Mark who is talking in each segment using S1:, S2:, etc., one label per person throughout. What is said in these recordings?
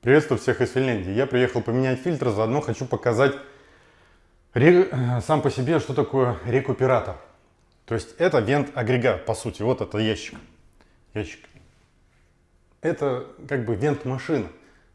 S1: Приветствую всех из Финляндии. Я приехал поменять фильтр, заодно хочу показать. Э, сам по себе, что такое рекуператор. То есть это вент-агрегат, по сути. Вот это ящик. Ящик. Это как бы вент-машина.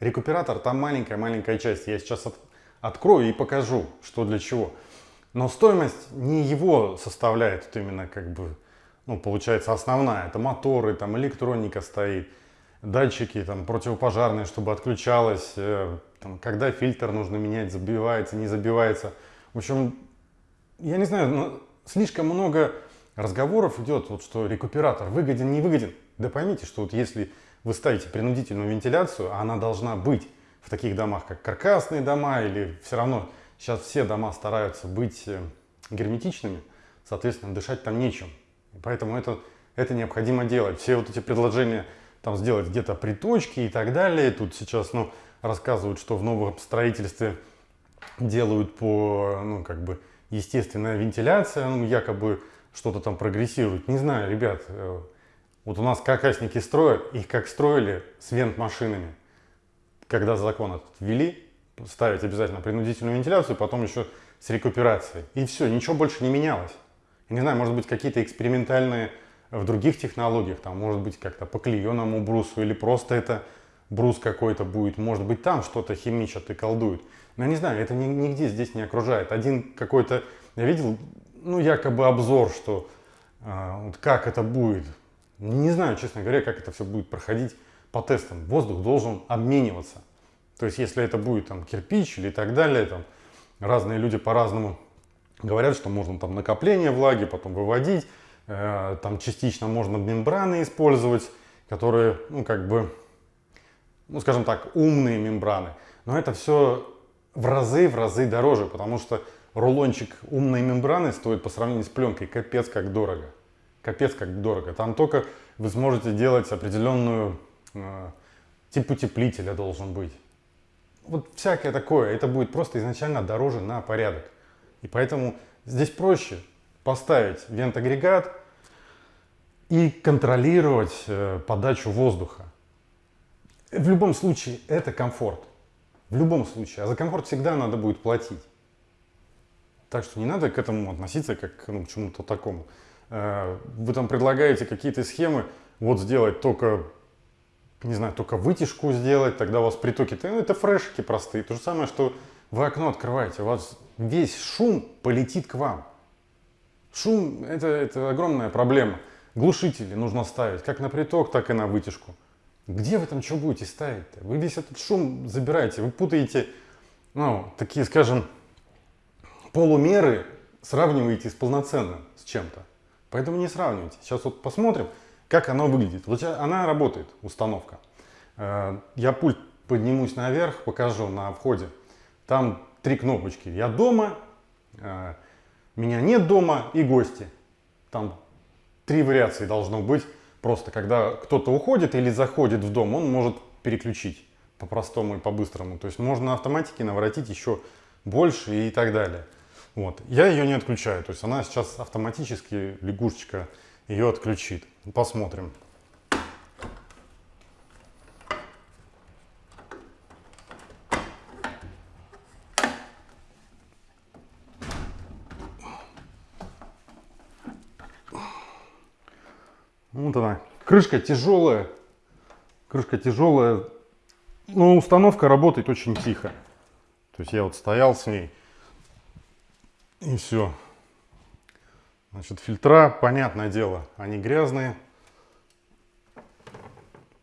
S1: Рекуператор там маленькая-маленькая часть. Я сейчас от... открою и покажу, что для чего. Но стоимость не его составляет, вот именно как бы, ну, получается основная. Это моторы, там электроника стоит датчики там, противопожарные, чтобы отключалось, э, там, когда фильтр нужно менять, забивается, не забивается. В общем, я не знаю, но слишком много разговоров идет, вот, что рекуператор выгоден, не выгоден. Да поймите, что вот если вы ставите принудительную вентиляцию, а она должна быть в таких домах, как каркасные дома, или все равно сейчас все дома стараются быть э, герметичными, соответственно, дышать там нечем. Поэтому это, это необходимо делать. Все вот эти предложения там сделать где-то приточки и так далее. Тут сейчас ну, рассказывают, что в новом строительстве делают по, ну, как бы, естественная вентиляция, ну, якобы что-то там прогрессирует. Не знаю, ребят, э, вот у нас каркасники строят, их как строили с вент-машинами. Когда закон этот ввели, ставить обязательно принудительную вентиляцию, потом еще с рекуперацией. И все, ничего больше не менялось. Не знаю, может быть, какие-то экспериментальные в других технологиях, там может быть как-то по клееному брусу или просто это брус какой-то будет, может быть там что-то химичат и колдуют. Но я не знаю, это нигде здесь не окружает. Один какой-то, я видел, ну якобы обзор, что э, вот как это будет. Не знаю, честно говоря, как это все будет проходить по тестам. Воздух должен обмениваться. То есть если это будет там кирпич или так далее, там разные люди по-разному говорят, что можно там накопление влаги, потом выводить. Э, там частично можно мембраны использовать, которые, ну, как бы, ну, скажем так, умные мембраны. Но это все в разы, в разы дороже, потому что рулончик умной мембраны стоит по сравнению с пленкой капец как дорого. Капец как дорого. Там только вы сможете делать определенную, э, тип утеплителя должен быть. Вот всякое такое. Это будет просто изначально дороже на порядок. И поэтому здесь проще поставить вент-агрегат, и контролировать э, подачу воздуха. В любом случае это комфорт. В любом случае. А за комфорт всегда надо будет платить. Так что не надо к этому относиться как ну, к чему-то такому. Э, вы там предлагаете какие-то схемы, вот сделать только, не знаю, только вытяжку сделать, тогда у вас притоки, ну, это фрешки простые. То же самое, что вы окно открываете, у вас весь шум полетит к вам. Шум это, это огромная проблема. Глушители нужно ставить как на приток, так и на вытяжку. Где вы там что будете ставить-то? Вы весь этот шум забираете, вы путаете, ну, такие, скажем, полумеры сравниваете с полноценным, с чем-то. Поэтому не сравнивайте. Сейчас вот посмотрим, как оно выглядит. Вот она работает, установка. Э, я пульт поднимусь наверх, покажу на входе. Там три кнопочки. Я дома, э, меня нет дома и гости. Там три вариации должно быть. Просто когда кто-то уходит или заходит в дом, он может переключить по-простому и по-быстрому. То есть можно на автоматике наворотить еще больше и так далее. Вот. Я ее не отключаю. То есть она сейчас автоматически, лягушечка, ее отключит. Посмотрим. Вот она. Крышка тяжелая. Крышка тяжелая. Но установка работает очень тихо. То есть я вот стоял с ней. И все. Значит, фильтра, понятное дело, они грязные.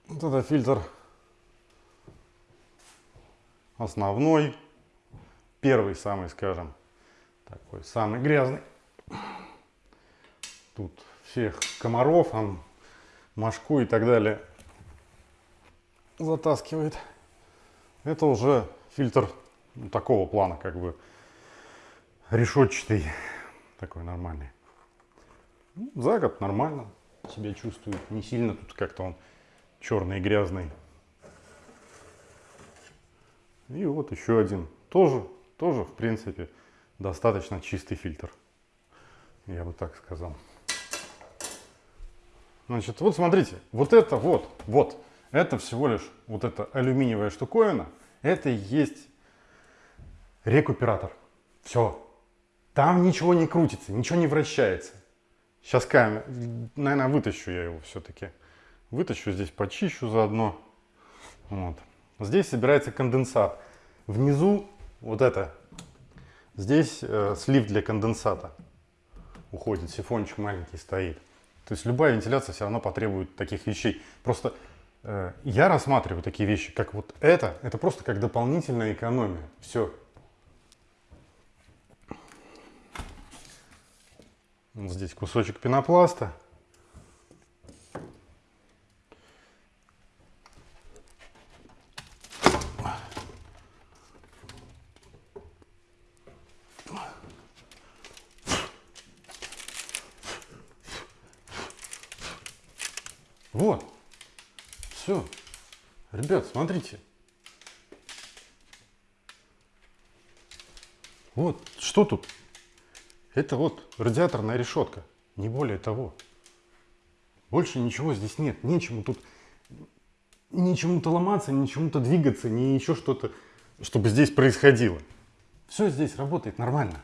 S1: Вот это фильтр основной, первый самый, скажем, такой самый грязный. Тут всех комаров, там, мошку и так далее затаскивает. Это уже фильтр ну, такого плана, как бы решетчатый, такой нормальный. Ну, за год нормально себя чувствует, не сильно тут как-то он черный и грязный. И вот еще один, тоже, тоже в принципе достаточно чистый фильтр, я бы так сказал. Значит, вот смотрите, вот это вот, вот, Это всего лишь вот эта алюминиевая штуковина, это и есть рекуператор. Все. Там ничего не крутится, ничего не вращается. Сейчас камера, наверное, вытащу я его все-таки. Вытащу здесь, почищу заодно. Вот. Здесь собирается конденсат. Внизу вот это. Здесь э, слив для конденсата. Уходит, сифончик маленький стоит. То есть любая вентиляция все равно потребует таких вещей. Просто э, я рассматриваю такие вещи, как вот это. Это просто как дополнительная экономия. Все. Вот здесь кусочек пенопласта. Вот. Все. Ребят, смотрите. Вот, что тут? Это вот радиаторная решетка, не более того. Больше ничего здесь нет, нечему тут, ничему-то ломаться, ничему-то двигаться, ни еще что-то, чтобы здесь происходило. Все здесь работает нормально.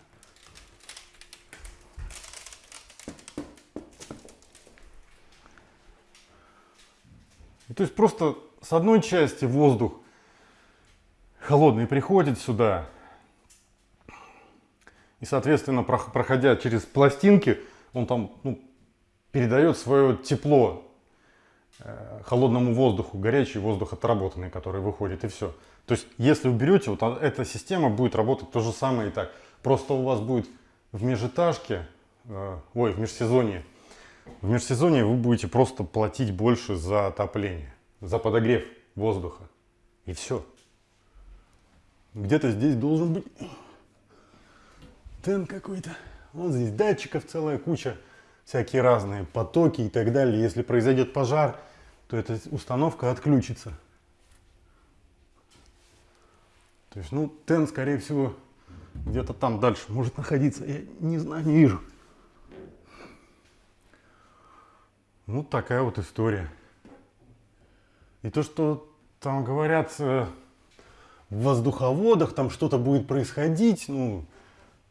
S1: То есть просто с одной части воздух холодный приходит сюда, и, соответственно, проходя через пластинки, он там ну, передает свое тепло э, холодному воздуху, горячий воздух отработанный, который выходит, и все. То есть, если уберете, вот эта система будет работать то же самое и так. Просто у вас будет в межэтажке, э, ой, в межсезонье, в межсезонье вы будете просто платить больше за отопление, за подогрев воздуха. И все. Где-то здесь должен быть тен какой-то. Вот здесь датчиков целая куча, всякие разные потоки и так далее. Если произойдет пожар, то эта установка отключится. То есть, ну, тен, скорее всего, где-то там дальше может находиться. Я не знаю, не вижу. Ну, такая вот история. И то, что там говорят э, в воздуховодах, там что-то будет происходить, ну,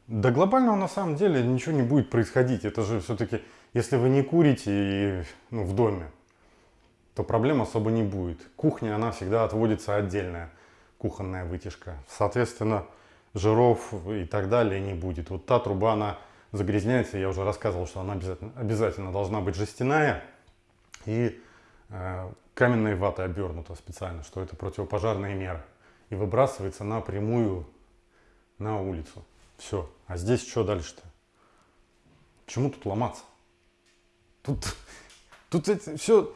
S1: да глобального на самом деле ничего не будет происходить. Это же все-таки, если вы не курите и, ну, в доме, то проблем особо не будет. Кухня, она всегда отводится отдельная, кухонная вытяжка. Соответственно, жиров и так далее не будет. Вот та труба, она загрязняется. Я уже рассказывал, что она обязательно, обязательно должна быть жестяная и э, каменной ватой обернута специально, что это противопожарная мера. И выбрасывается напрямую на улицу. Все. А здесь что дальше-то? Чему тут ломаться? Тут, тут это все,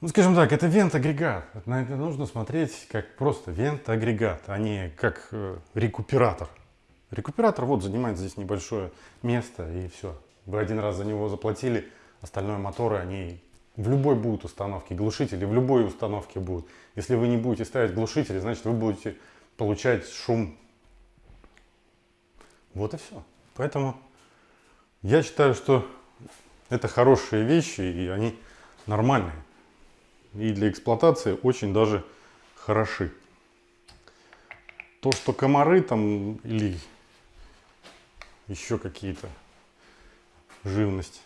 S1: ну скажем так, это вент-агрегат. На это нужно смотреть как просто вент-агрегат, а не как э, рекуператор. Рекуператор вот занимает здесь небольшое место и все. Вы один раз за него заплатили, остальное моторы, они в любой будут установке, глушители в любой установке будут. Если вы не будете ставить глушители, значит вы будете получать шум вот и все. Поэтому я считаю, что это хорошие вещи, и они нормальные. И для эксплуатации очень даже хороши. То, что комары там или еще какие-то живность,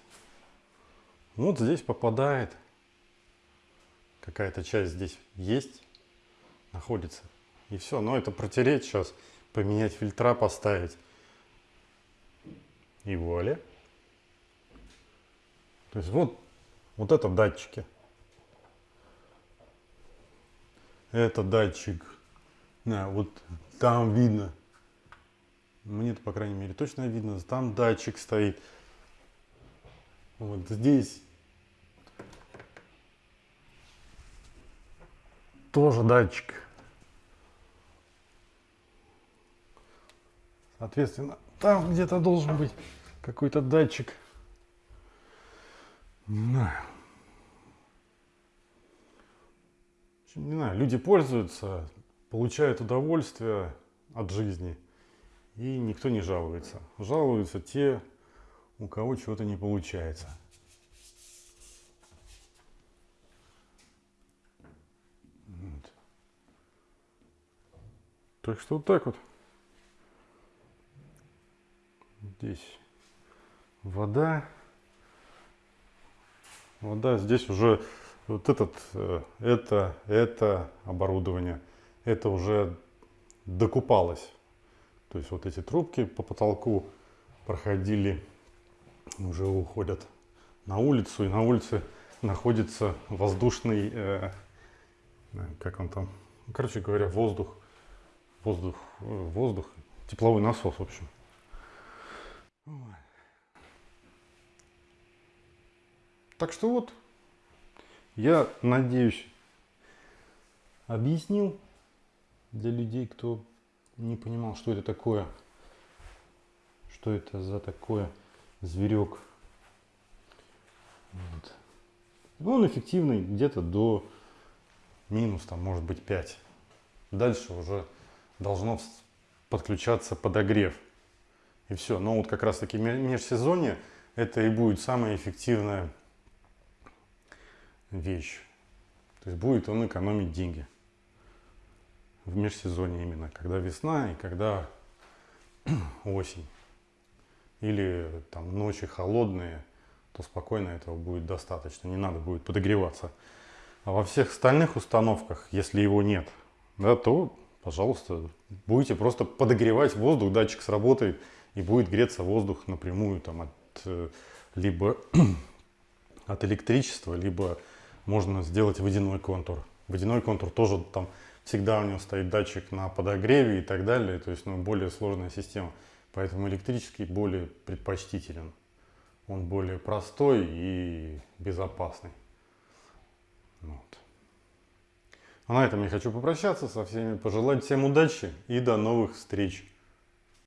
S1: вот здесь попадает. Какая-то часть здесь есть, находится. И все. Но это протереть сейчас, поменять фильтра, поставить и вуаля. То есть вот, вот это датчики. Это датчик. Да, вот там видно. Мне-то, по крайней мере, точно видно. Там датчик стоит. Вот здесь тоже датчик. Соответственно, там где-то должен быть какой-то датчик. Не знаю. Не знаю, люди пользуются, получают удовольствие от жизни, и никто не жалуется. Жалуются те, у кого чего-то не получается. Вот. Так что вот так вот. Здесь вода. Вода здесь уже вот этот, э, это, это оборудование, это уже докупалось. То есть вот эти трубки по потолку проходили, уже уходят на улицу, и на улице находится воздушный, э, как он там, короче говоря, воздух, воздух, э, воздух, тепловой насос, в общем. Так что вот, я надеюсь, объяснил для людей, кто не понимал, что это такое, что это за такое зверек. Вот. Ну, он эффективный где-то до минус, там, может быть, 5. Дальше уже должно подключаться подогрев. И все. Но вот как раз таки межсезонье это и будет самая эффективная вещь. То есть будет он экономить деньги в межсезонье именно, когда весна и когда осень. Или там ночи холодные, то спокойно этого будет достаточно, не надо будет подогреваться. А во всех остальных установках, если его нет, да, то, пожалуйста, будете просто подогревать воздух, датчик сработает и будет греться воздух напрямую там, от, э, либо от электричества, либо можно сделать водяной контур. Водяной контур тоже там всегда у него стоит датчик на подогреве и так далее, то есть ну, более сложная система. Поэтому электрический более предпочтителен. Он более простой и безопасный. Вот. А на этом я хочу попрощаться со всеми, пожелать всем удачи и до новых встреч.